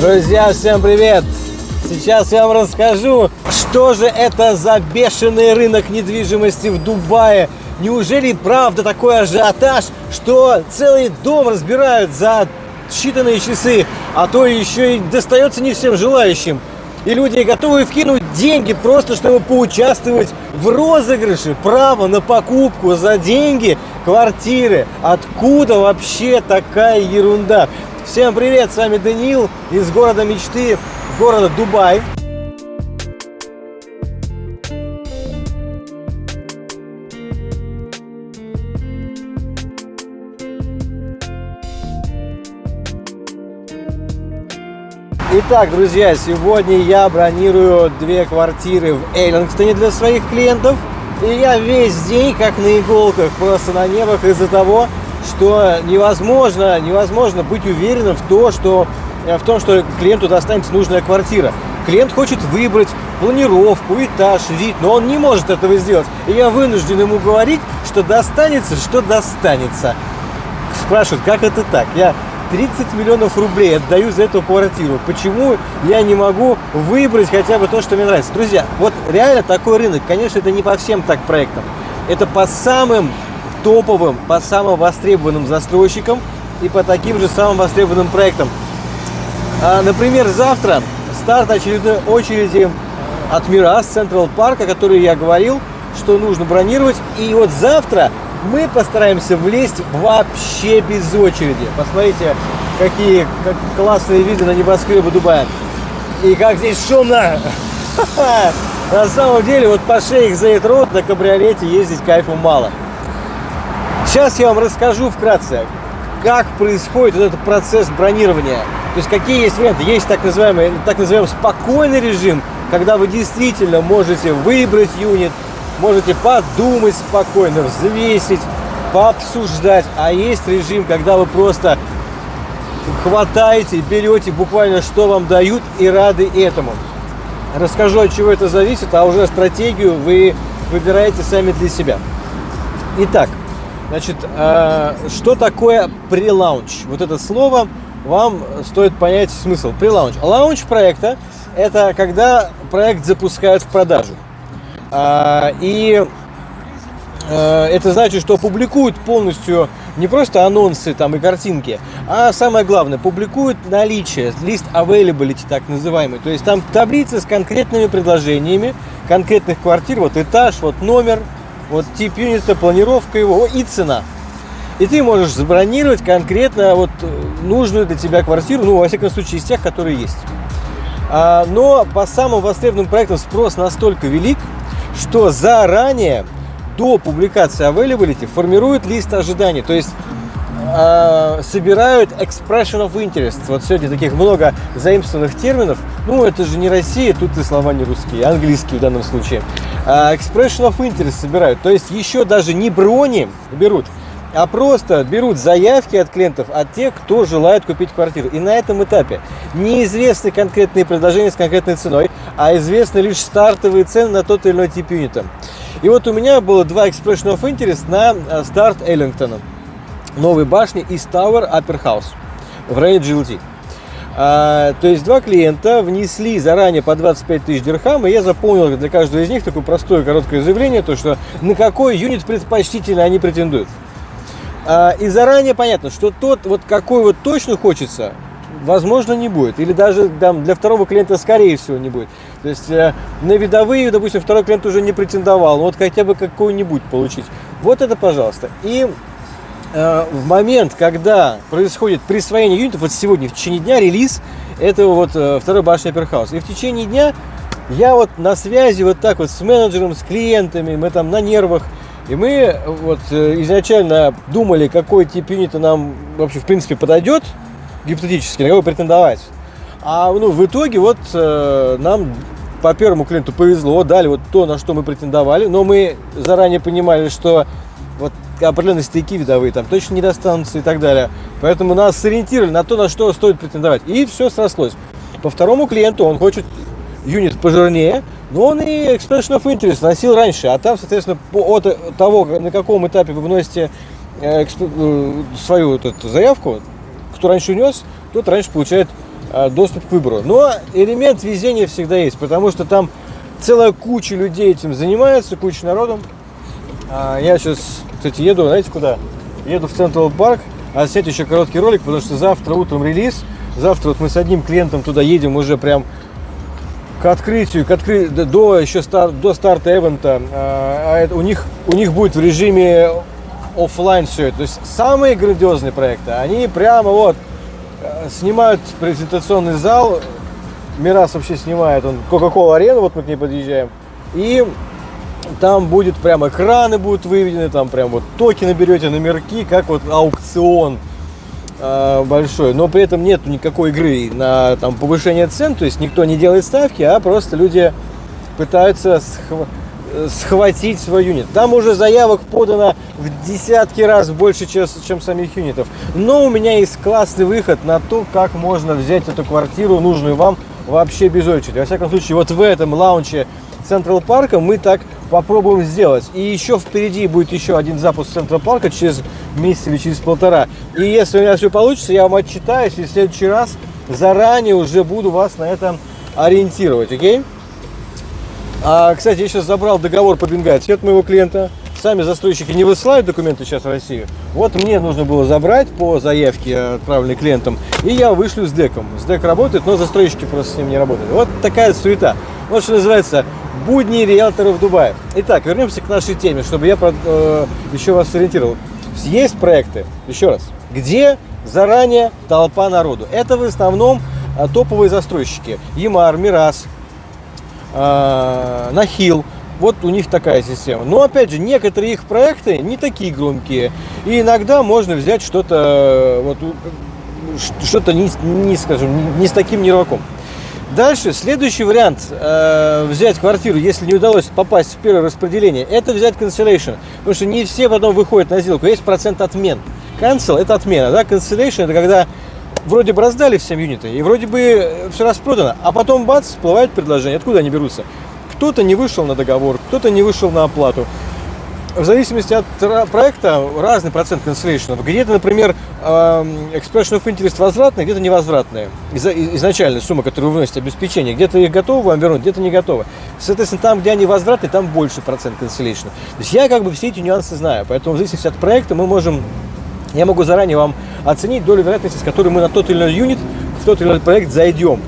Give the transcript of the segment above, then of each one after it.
Друзья, всем привет! Сейчас я вам расскажу, что же это за бешеный рынок недвижимости в Дубае. Неужели правда такой ажиотаж, что целый дом разбирают за считанные часы, а то еще и достается не всем желающим. И люди готовы вкинуть деньги просто, чтобы поучаствовать в розыгрыше права на покупку за деньги квартиры. Откуда вообще такая ерунда? Всем привет, с вами Даниил из города мечты, города Дубай. Итак, друзья, сегодня я бронирую две квартиры в Эйлингстоне для своих клиентов. И я весь день как на иголках, просто на небах из-за того, что невозможно, невозможно быть уверенным в, то, что, в том, что клиенту достанется нужная квартира. Клиент хочет выбрать планировку, этаж, вид, но он не может этого сделать. И я вынужден ему говорить, что достанется, что достанется. Спрашивают, как это так? Я 30 миллионов рублей отдаю за эту квартиру. Почему я не могу выбрать хотя бы то, что мне нравится? Друзья, вот реально такой рынок. Конечно, это не по всем так проектам. Это по самым топовым, по самым востребованным застройщикам и по таким же самым востребованным проектам. А, например, завтра старт очередной очереди от Мирас Централ Парк, о которой я говорил, что нужно бронировать. И вот завтра мы постараемся влезть вообще без очереди. Посмотрите, какие как классные виды на небоскребы Дубая. И как здесь шумно! На самом деле, вот по шейх Зейд Рот на кабриолете ездить кайфу мало. Сейчас я вам расскажу вкратце, как происходит вот этот процесс бронирования. То есть какие есть варианты. Есть так называемый, так называемый спокойный режим, когда вы действительно можете выбрать юнит, можете подумать спокойно, взвесить, пообсуждать. А есть режим, когда вы просто хватаете, берете буквально, что вам дают, и рады этому. Расскажу, от чего это зависит, а уже стратегию вы выбираете сами для себя. Итак, значит, э, что такое прелаунч? Вот это слово вам стоит понять смысл. Прелаунч. Лаунч проекта – это когда проект запускают в продажу. А, и э, это значит, что публикуют полностью не просто анонсы там и картинки, а самое главное, публикуют наличие, лист availability так называемый. То есть там таблица с конкретными предложениями конкретных квартир, вот этаж, вот номер, вот тип юнита, планировка его и цена. И ты можешь забронировать конкретно вот нужную для тебя квартиру, ну, во всяком случае, из тех, которые есть. А, но по самым востребованным проектам спрос настолько велик, что заранее до публикации availability формируют лист ожиданий, то есть э, собирают expression of interest. Вот сегодня таких много заимствованных терминов. Ну, это же не Россия, тут и слова не русские, а английские в данном случае. Э, expression of interest собирают, то есть еще даже не брони берут, а просто берут заявки от клиентов, от тех, кто желает купить квартиру. И на этом этапе неизвестны конкретные предложения с конкретной ценой, а известны лишь стартовые цены на тот или иной тип юнита. И вот у меня было два expression of interest на э, старт Эллингтона. Новой башни East Tower Upper House в районе GLT. А, то есть два клиента внесли заранее по 25 тысяч дирхам, и я заполнил для каждого из них такое простое короткое заявление, то что на какой юнит предпочтительно они претендуют. А, и заранее понятно, что тот, вот какой вот точно хочется, возможно, не будет. Или даже там, для второго клиента, скорее всего, не будет. То есть э, на видовые, допустим, второй клиент уже не претендовал, но вот хотя бы какой-нибудь получить. Вот это, пожалуйста. И в момент, когда происходит присвоение юнитов, вот сегодня, в течение дня, релиз этого вот э, второй башни Аперхаус. И в течение дня я вот на связи вот так вот с менеджером, с клиентами, мы там на нервах, и мы вот э, изначально думали, какой тип юнита нам вообще в принципе подойдет, гипотетически, на кого претендовать. А ну, в итоге вот э, нам по первому клиенту повезло, дали вот то, на что мы претендовали, но мы заранее понимали, что вот определенные стейки видовые там точно не достанутся и так далее. Поэтому нас сориентировали на то, на что стоит претендовать. И все срослось. По второму клиенту он хочет юнит пожирнее, но он и expression of interest носил раньше, а там, соответственно, от того, на каком этапе вы вносите э, э, свою вот эту заявку, кто раньше унес, тот раньше получает а, доступ к выбору. Но элемент везения всегда есть, потому что там целая куча людей этим занимается, куча народу. А, я сейчас, кстати, еду, знаете куда? Еду в Централ Парк, а снять еще короткий ролик, потому что завтра утром релиз. Завтра вот мы с одним клиентом туда едем уже прям к открытию, к откры... до еще стар... до старта эвента. А, это, у них у них будет в режиме офлайн все это. То есть самые грандиозные проекты, они прямо вот э, снимают презентационный зал. Мирас вообще снимает, он Coca-Cola арену, вот мы к ней подъезжаем. И там будет прям экраны будут выведены, там прям вот токены берете, номерки, как вот аукцион э, большой. Но при этом нет никакой игры на там, повышение цен, то есть никто не делает ставки, а просто люди пытаются схватить схватить свой юнит. Там уже заявок подано в десятки раз больше, чем самих юнитов. Но у меня есть классный выход на то, как можно взять эту квартиру, нужную вам, вообще без очереди. Во всяком случае, вот в этом лаунче Централ Парка мы так попробуем сделать. И еще впереди будет еще один запуск Централ Парка через месяц или через полтора. И если у меня все получится, я вам отчитаюсь, и в следующий раз заранее уже буду вас на этом ориентировать, окей? А, кстати, я сейчас забрал договор по Бенгальски от моего клиента. Сами застройщики не высылают документы сейчас в Россию. Вот мне нужно было забрать по заявке, отправленной клиентам, и я вышлю с деком. С дек работает, но застройщики просто с ним не работают. Вот такая суета. Вот что называется будни риэлторов Дубая. Итак, вернемся к нашей теме, чтобы я э, еще вас сориентировал. Есть проекты, еще раз, где заранее толпа народу. Это в основном э, топовые застройщики. Ямар, Мирас, э, Нахил. Вот у них такая система. Но опять же, некоторые их проекты не такие громкие. И иногда можно взять что-то вот, что-то не, не, скажем, не с таким нерваком. Дальше, следующий вариант э, взять квартиру, если не удалось попасть в первое распределение, это взять cancellation. Потому что не все потом выходят на сделку, есть процент отмен. Cancel – это отмена, да, cancellation – это когда вроде бы раздали всем юниты, и вроде бы все распродано, а потом бац, всплывает предложение. Откуда они берутся? Кто-то не вышел на договор, кто-то не вышел на оплату. В зависимости от проекта разный процент cancellation. Где-то, например, expression of interest возвратная, где-то невозвратная. Изначальная сумма, которую вы вносите обеспечение. Где-то их готовы вам вернуть, где-то не готовы. Соответственно, там, где они возвратные, там больше процент cancellation. То есть я как бы все эти нюансы знаю. Поэтому в зависимости от проекта мы можем я могу заранее вам оценить долю вероятности, с которой мы на тот или иной юнит, в тот или иной проект зайдем.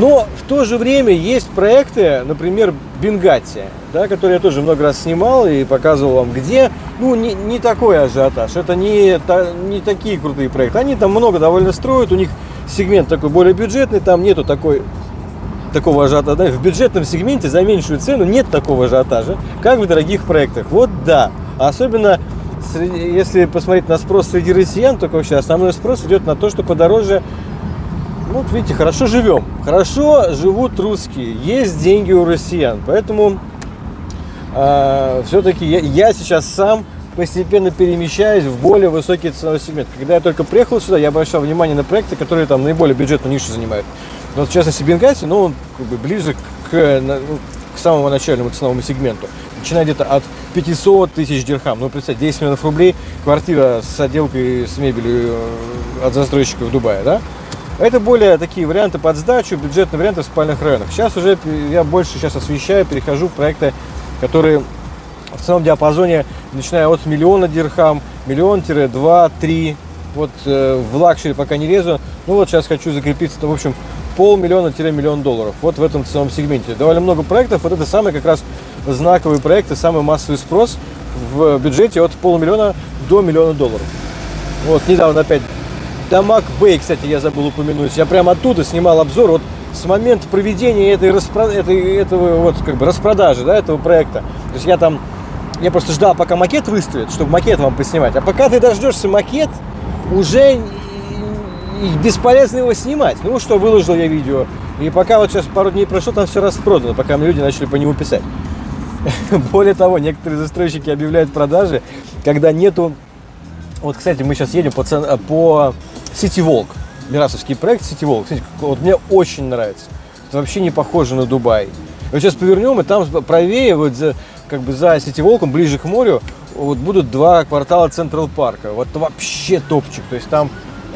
Но в то же время есть проекты, например, Бенгати, да, которые я тоже много раз снимал и показывал вам, где, ну, не, не такой ажиотаж, это не, та, не такие крутые проекты. Они там много довольно строят, у них сегмент такой более бюджетный, там нету такой такого ажиотажа. В бюджетном сегменте за меньшую цену нет такого ажиотажа, как в дорогих проектах. Вот да, особенно если посмотреть на спрос среди россиян, только вообще основной спрос идет на то, что подороже вот видите, хорошо живем. Хорошо живут русские. Есть деньги у россиян. Поэтому э, а, все-таки я, я сейчас сам постепенно перемещаюсь в более высокий ценовой сегмент. Когда я только приехал сюда, я обращал внимание на проекты, которые там наиболее бюджетную нишу занимают. Вот в частности Бенгази, ну, он как бы ближе к, ну, к самому начальному ценовому сегменту. Начиная где-то от 500 тысяч дирхам. Ну, представьте, 10 миллионов рублей, квартира с отделкой, с мебелью э, от застройщика в Дубае, да? Это более такие варианты под сдачу, бюджетные варианты в спальных районах. Сейчас уже я больше сейчас освещаю, перехожу в проекты, которые в целом диапазоне, начиная от миллиона дирхам, миллион-два, три. Вот э, в luxury пока не лезу. Ну вот сейчас хочу закрепиться, в общем, полмиллиона-миллион долларов. Вот в этом целом сегменте. Довольно много проектов. Вот это самые как раз знаковые проекты, самый массовый спрос в бюджете от полумиллиона до миллиона долларов. Вот недавно опять Дамаг Бэй, кстати, я забыл упомянуть. Я прямо оттуда снимал обзор. Вот с момента проведения этой, распро... этой этого вот как бы распродажи, да, этого проекта. То есть я там, я просто ждал, пока макет выставит, чтобы макет вам поснимать. А пока ты дождешься макет, уже бесполезно его снимать. Ну что, выложил я видео. И пока вот сейчас пару дней прошло, там все распродано, пока мне люди начали по нему писать. Более того, некоторые застройщики объявляют продажи, когда нету... Вот, кстати, мы сейчас едем по, цен... по City Walk. Мирасовский проект City Walk. Кстати, вот мне очень нравится. Это вообще не похоже на Дубай. Вот сейчас повернем, и там правее, вот за, как бы за City Walk, ближе к морю, вот будут два квартала Централ Парка. Вот вообще топчик. То есть там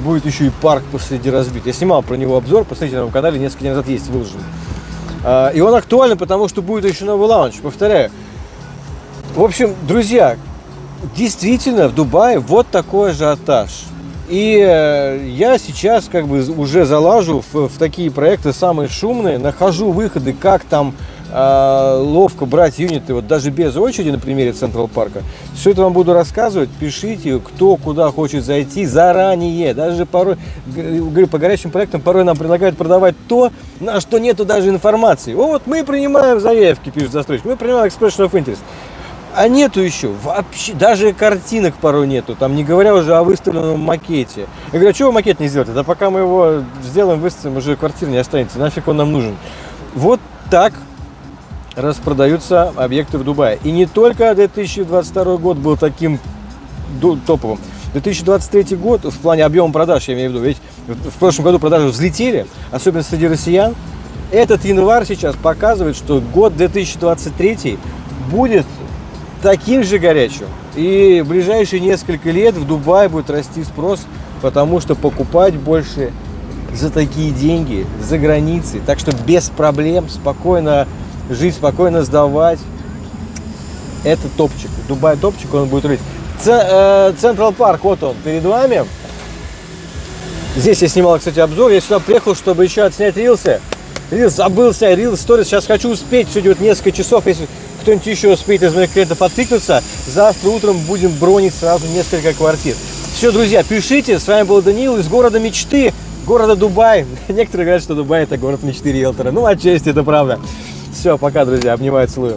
будет еще и парк посреди разбит. Я снимал про него обзор, посмотрите на моем канале, несколько дней назад есть выложен. А, И он актуален, потому что будет еще новый лаунч, повторяю. В общем, друзья, действительно в Дубае вот такой ажиотаж. И э, я сейчас как бы уже залажу в, в такие проекты самые шумные, нахожу выходы, как там э, ловко брать юниты, вот даже без очереди на примере Централ Парка. Все это вам буду рассказывать, пишите, кто куда хочет зайти заранее. Даже порой, говорю, по горячим проектам порой нам предлагают продавать то, на что нету даже информации. О, вот мы принимаем заявки, пишет застройщик, мы принимаем expression of interest. А нету еще вообще, даже картинок порой нету, там не говоря уже о выставленном макете. Я говорю, а чего макет не сделаете? Да пока мы его сделаем, выставим, уже квартир не останется, нафиг он нам нужен. Вот так распродаются объекты в Дубае. И не только 2022 год был таким топовым. 2023 год в плане объема продаж, я имею в виду, ведь в прошлом году продажи взлетели, особенно среди россиян. Этот январь сейчас показывает, что год 2023 будет таким же горячим. И в ближайшие несколько лет в Дубае будет расти спрос, потому что покупать больше за такие деньги за границей. Так что без проблем, спокойно жить, спокойно сдавать. Это топчик. Дубай топчик, он будет рыть. Централ парк, вот он, перед вами. Здесь я снимал, кстати, обзор. Я сюда приехал, чтобы еще отснять рилсы. Рилс, забыл снять рилс, сторис. Сейчас хочу успеть. Сегодня вот несколько часов. Если кто-нибудь еще успеет из моих клиентов откликнуться, завтра утром будем бронить сразу несколько квартир. Все, друзья, пишите. С вами был Даниил из города мечты, города Дубай. Некоторые говорят, что Дубай это город мечты риэлтора. Ну, отчасти это правда. Все, пока, друзья. Обнимаю, целую.